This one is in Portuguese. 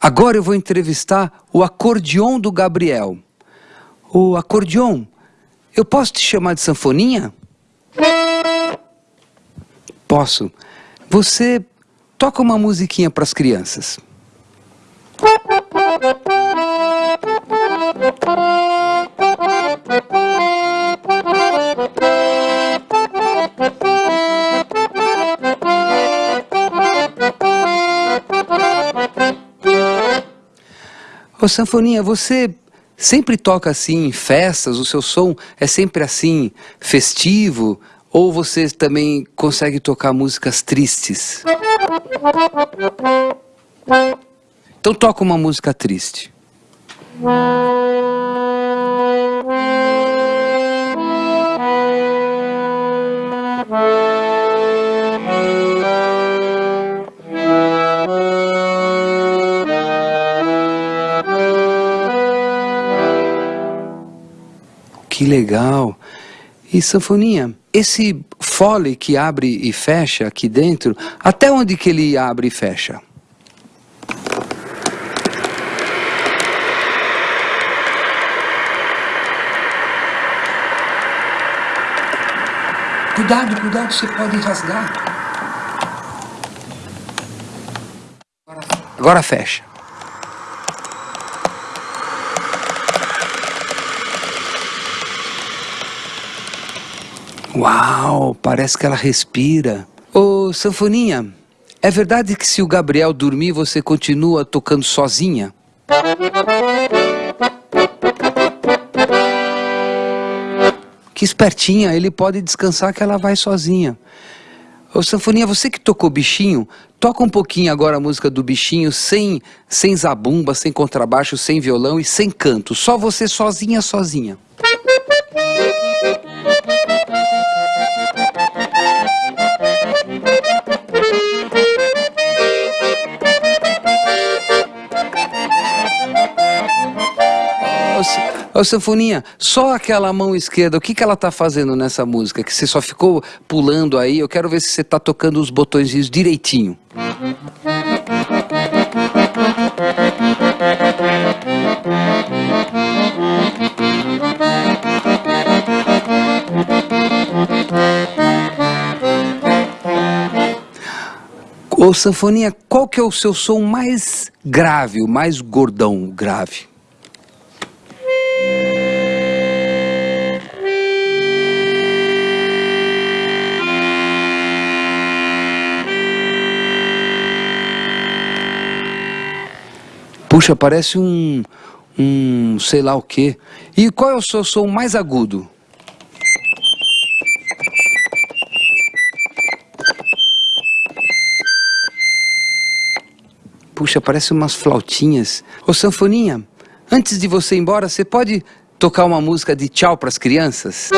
Agora eu vou entrevistar o acordeon do Gabriel. O acordeon, eu posso te chamar de sanfoninha? Posso. Você toca uma musiquinha para as crianças. Ô Sanfoninha, você sempre toca assim em festas? O seu som é sempre assim, festivo? Ou você também consegue tocar músicas tristes? Então toca uma música triste. Que legal. E sanfoninha, esse fole que abre e fecha aqui dentro, até onde que ele abre e fecha? Cuidado, cuidado, você pode rasgar. Agora fecha. Uau, parece que ela respira. Ô, Sanfoninha, é verdade que se o Gabriel dormir, você continua tocando sozinha? Que espertinha, ele pode descansar que ela vai sozinha. Ô, Sanfoninha, você que tocou bichinho, toca um pouquinho agora a música do bichinho sem, sem zabumba, sem contrabaixo, sem violão e sem canto. Só você sozinha, sozinha. Ô, Sanfoninha, só aquela mão esquerda, o que, que ela tá fazendo nessa música? Que você só ficou pulando aí, eu quero ver se você tá tocando os botõezinhos direitinho. Ô, Sanfoninha, qual que é o seu som mais grave, o mais gordão grave? Puxa, parece um, um sei lá o quê. E qual é o seu som mais agudo? Puxa, parece umas flautinhas. Ô, Sanfoninha, antes de você ir embora, você pode tocar uma música de tchau para as crianças?